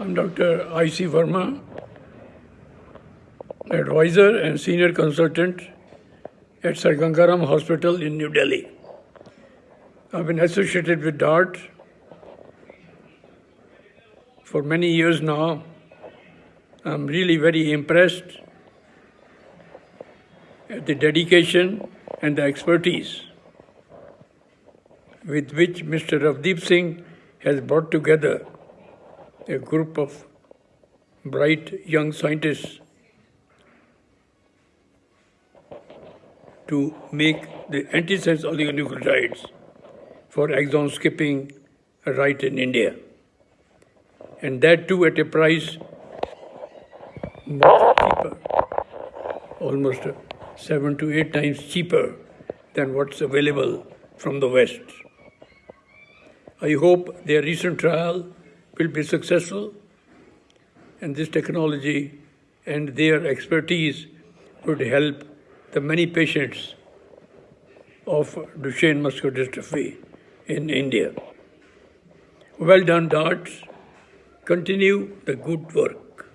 I'm Dr. I.C. Verma, advisor and senior consultant at Sir Gangaram Hospital in New Delhi. I've been associated with DART for many years now. I'm really very impressed at the dedication and the expertise with which Mr. Ravdeep Singh has brought together a group of bright young scientists to make the antisense oligonucleotides for exon skipping right in India. And that too at a price much cheaper, almost seven to eight times cheaper than what's available from the West. I hope their recent trial will be successful and this technology and their expertise would help the many patients of Duchenne muscular dystrophy in India. Well done, DARTs. Continue the good work.